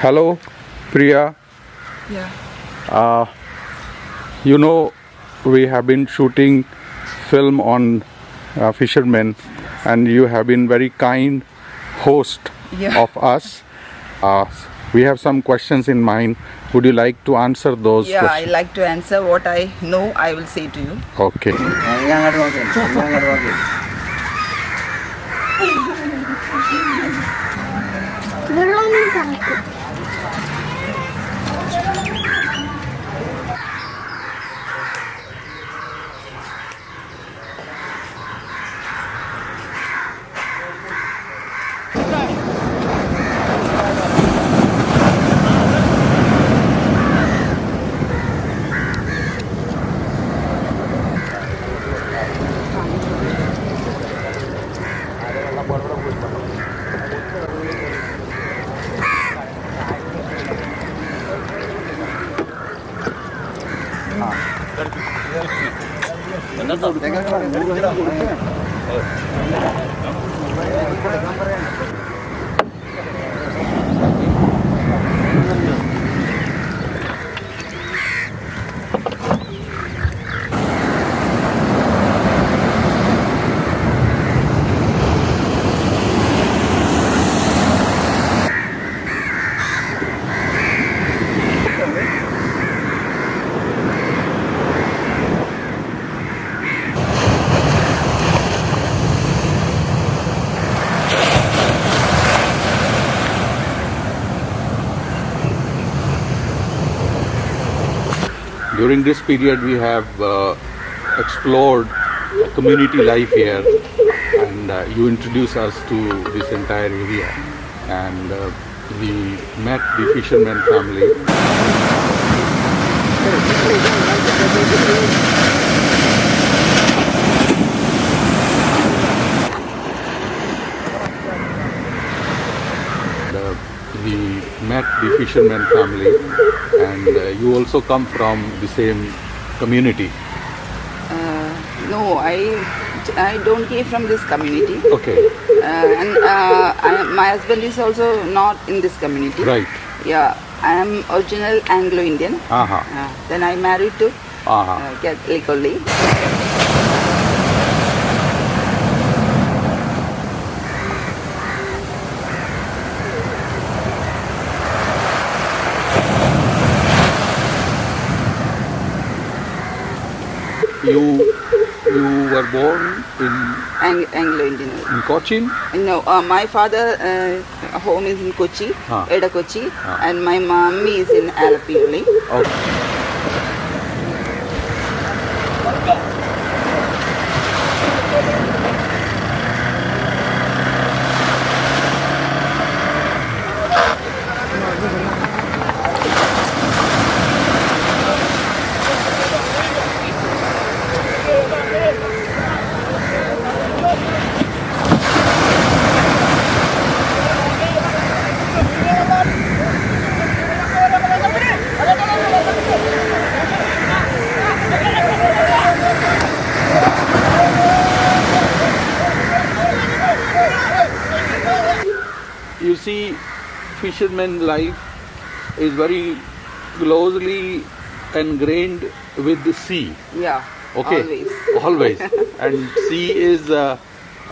Hello, Priya. Yeah. Uh, you know, we have been shooting film on uh, fishermen, and you have been very kind host Yeah. of us. Uh, we have some questions in mind. Would you like to answer those? Yeah, I like to answer what I know, I will say to you. Okay. Benar Pegang kamera. Pegang kamera. During this period, we have uh, explored community life here, and uh, you introduced us to this entire area, and uh, we met the fisherman family. Uh, we met the fisherman family, and uh, you also come from the same community. Uh, no, I, I don't came from this community. Okay, Uh, and uh, I, my husband is also not in this community. right. Yeah, I am original Anglo-Indian. Uh-huh. Uh, then I married to Uh-huh. uh, Catholic only. You you were born in Ang- Anglo-Indian. in Cochin. No, uh, my father uh, home is in Kochi, Ah. Eda Kochi, Ah. and my mommy is in only. Okay. See, fisherman life is very closely ingrained with the sea. Yeah, Okay, always. always. and sea is uh,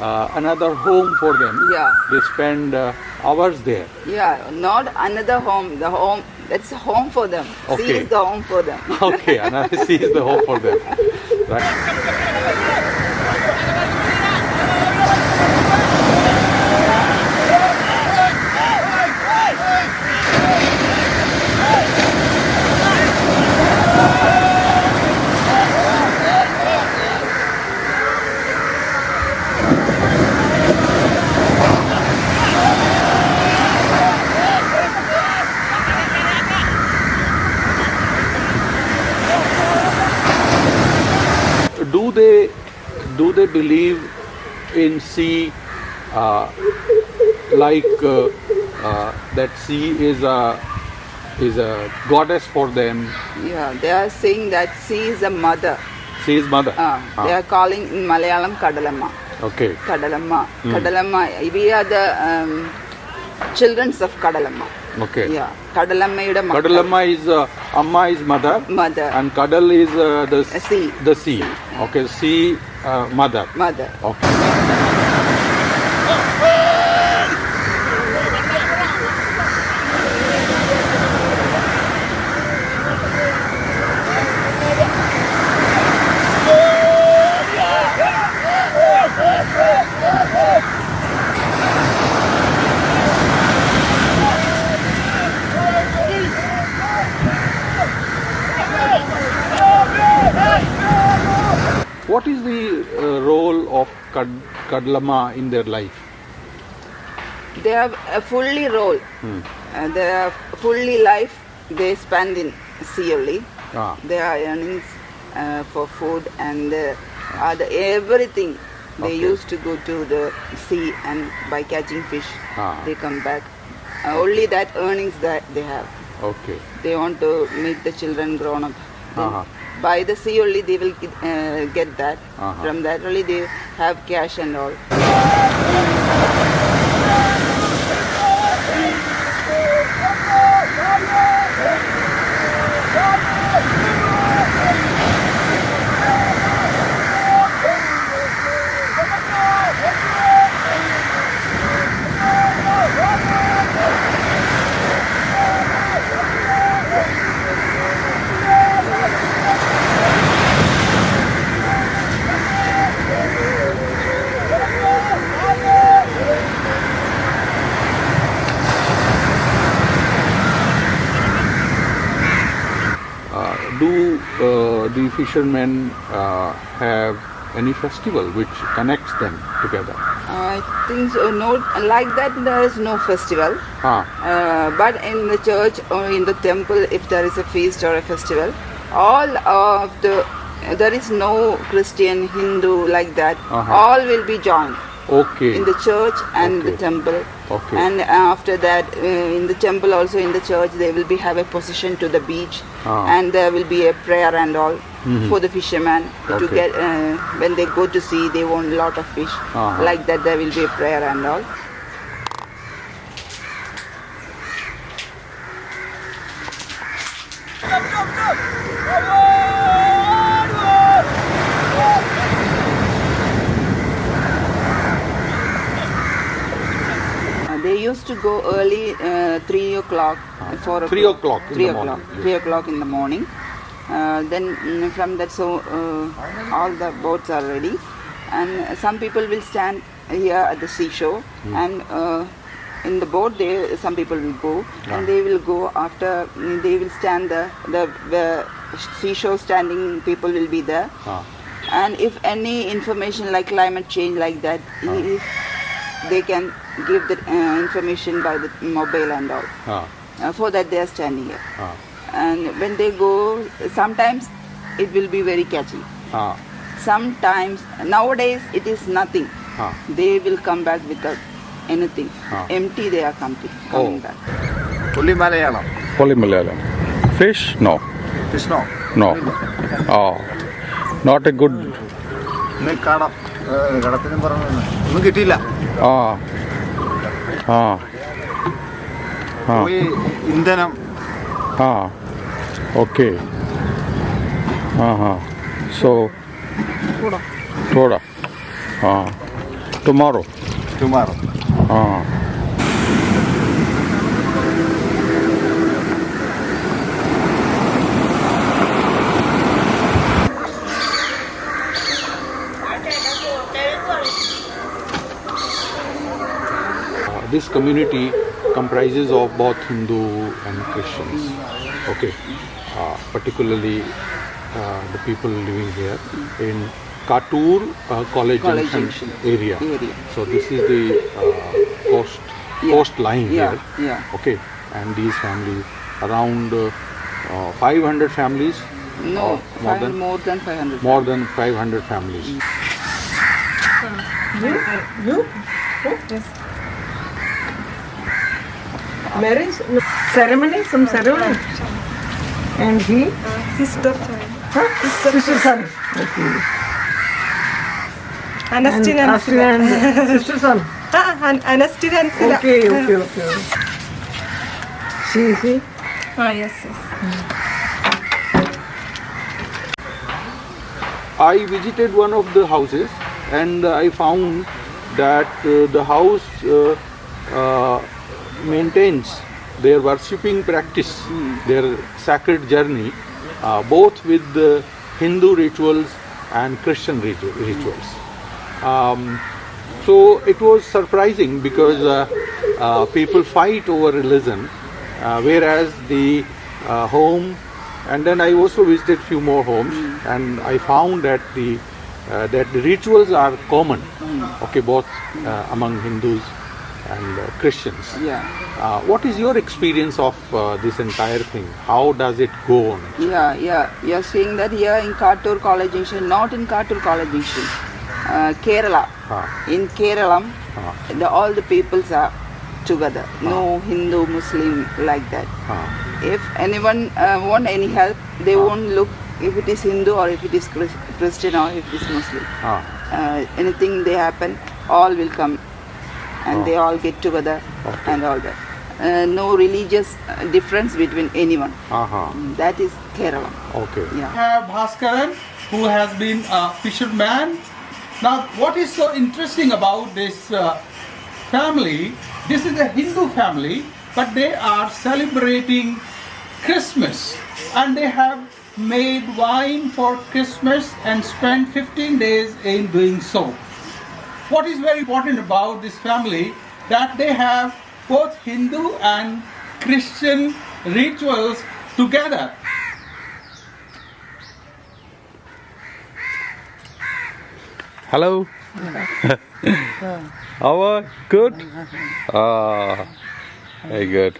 uh, another home for them. Yeah. They spend uh, hours there. Yeah, not another home. The home that's home for them. Okay. Sea is the home for them. Okay, another sea is the home for them. Right. Do they do they believe in sea uh, like uh, uh, that sea is a is a goddess for them? Yeah, they are saying that sea is a mother. Sea is mother. Uh, They are calling in Malayalam Kadalamma. Okay. Kadalamma. Kadalamma. We are the um, childrens of Kadalamma. Okay. Yeah. Kadalammayude makkal. Kadalamma is uh, Amma is mother, Mother. and Kadal is uh, the sea. The sea. Okay, sea uh, mother. Mother. Okay. What is the uh, role of Kad- Kadalamma in their life? They have a fully role. Hmm. Uh, they are fully life they spend in sea only. Ah. Their earnings uh, for food and uh, other everything. They Okay. used to go to the sea and by catching fish, Ah. they come back. Uh, only that earnings that they have. Okay. They want to make the children grown up. Then Uh-huh. By the sea only they will get, uh, get that. Uh-huh. From that only they have cash and all. Uh, do uh, the fishermen uh, have any festival which connects them together? I think so. No, like that there is no festival. Ah, Uh, but in the church or in the temple, if there is a feast or a festival, all of the there is no Christian, Hindu like that. Uh-huh. All will be joined okay. in the church and the temple. Okay. And after that, uh, in the temple also in the church, they will be have a procession to the beach, Ah. and there will be a prayer and all for the fishermen to get uh, when they go to sea, they want a lot of fish. Ah. Like that, there will be a prayer and all. Uh, they used to go early, uh, three o'clock, uh, four Three o'clock three o'clock, three o'clock in the morning. Uh, then mm, from that, so uh, all the boats are ready, and some people will stand here at the seashore, Hmm. and uh, in the boat, there some people will go, and they will go after. mm, They will stand the the, the seashore standing people will be there. Ah, And if any information like climate change like that, if they can give the uh, information by the mobile and all. ah, Uh, for that they are standing here. Ah, And when they go, sometimes it will be very catchy. ah, Sometimes, nowadays it is nothing. ah. They will come back without anything. Ah. Empty they are coming, coming Oh. back. പുള്ളി malayalam Only Malayalam. Fish? No. fish No. no Oh. Not a good. കടം gadathinu കടത്തിനും പറഞ്ഞു ഒന്നും കിട്ടിയില്ല Ah. Ah. Ah. ഇന്ധനം ah okay. Uh-huh. So thoda. thoda. Uh, tomorrow. Tomorrow. Uh. This community comprises of both Hindu and Christians. Okay, uh, particularly uh, the people living here in Kattur uh, College, College Junction, Junction area. area. So this is the uh, coast Yeah. coastline Yeah, here. yeah. Okay, and these families around uh, uh, 500 families. No, or more five, than more than 500. more than 500 families. Marriage no, ceremony, some ceremony. And he? Sister. Huh? Sister son. Okay. Anastin and Astin and sister son. Ah, An- Anastin and Sila. Okay, okay, okay. See, see? Ah, yes, yes. I visited one of the houses and I found that uh, the house uh, uh, maintains their worshipping practice, their sacred journey, uh, both with the Hindu rituals and Christian ritu- rituals. Um, so it was surprising because uh, uh, people fight over religion, uh, whereas the uh, home, and then I also visited few more homes, and I found that the uh, that the rituals are common, okay, both uh, among Hindus and uh, Christians. Yeah. Uh, what is your experience of uh, this entire thing? How does it go on? Yeah, yeah. You're saying that here in Kattur College Junction, not in Kattur College Junction, uh, Kerala. Ah. In Kerala, Ah. the, all the peoples are together. No Hindu, Muslim like that. Ah. If anyone uh, want any help, they won't look if it is Hindu or if it is Chris- Christian or if it is Muslim. Ah. Uh, anything they happen, all will come and Oh. they all get together Okay. and all that. Uh, no religious uh, difference between anyone. Uh-huh. That is Kerala. Okay. Yeah. have Bhaskaran, who has been a fisherman. Now, what is so interesting about this uh, family? This is a Hindu family, but they are celebrating Christmas and they have made wine for Christmas and spent 15 days in doing so. What is very important about this family that they have both Hindu and Christian rituals together. Hello. How are good? Ah, very good.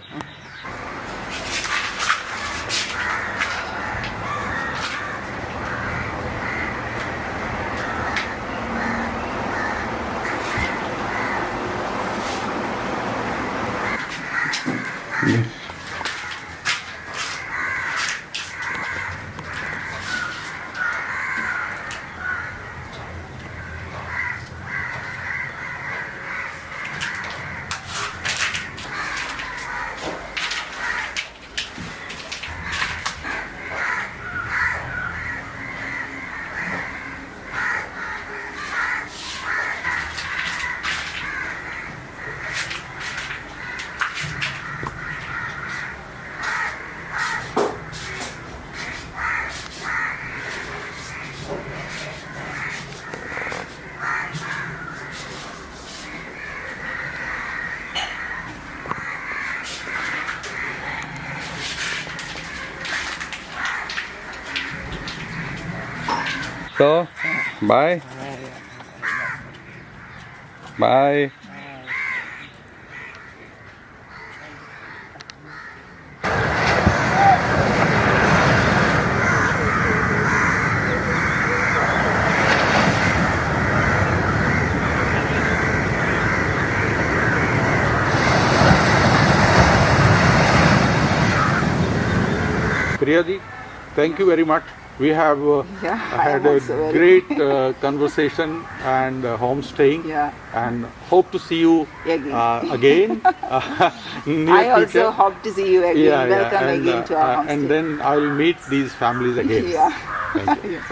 So, bye. Bye. Priyaji, thank you very much. We have uh, Yeah, had a also great uh, conversation and uh, homestaying Yeah. and hope to see you Again. uh, again uh, in near I also future. hope to see you again. Welcome and, again uh, to our uh, homestay. and then I will meet these families again. yeah. Thank you. Yes,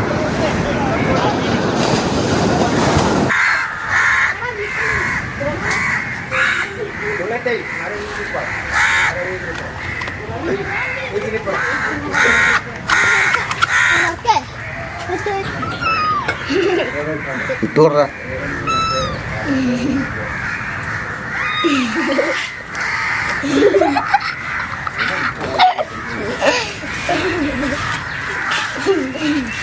Tidur